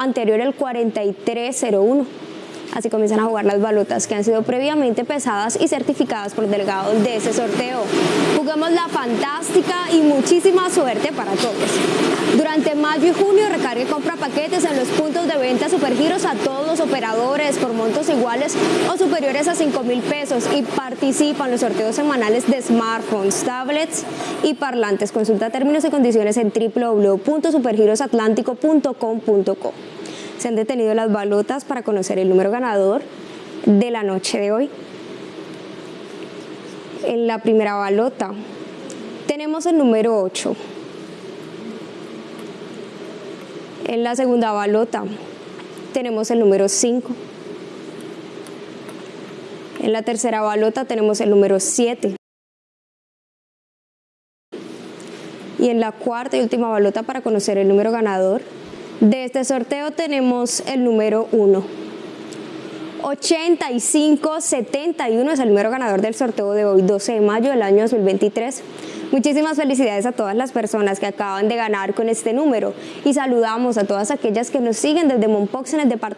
anterior el 4301. Así comienzan a jugar las balotas que han sido previamente pesadas y certificadas por el delegado de ese sorteo. Jugamos la fantástica y muchísima suerte para todos. Durante mayo y junio recargue compra paquetes en los puntos de venta Supergiros a todos los operadores por montos iguales o superiores a 5 mil pesos y participa en los sorteos semanales de smartphones, tablets y parlantes. Consulta términos y condiciones en www.supergirosatlántico.com.co se han detenido las balotas para conocer el número ganador de la noche de hoy. En la primera balota tenemos el número 8. En la segunda balota tenemos el número 5. En la tercera balota tenemos el número 7. Y en la cuarta y última balota para conocer el número ganador de este sorteo tenemos el número 1. 8571 es el número ganador del sorteo de hoy, 12 de mayo del año 2023. Muchísimas felicidades a todas las personas que acaban de ganar con este número y saludamos a todas aquellas que nos siguen desde Monpox en el departamento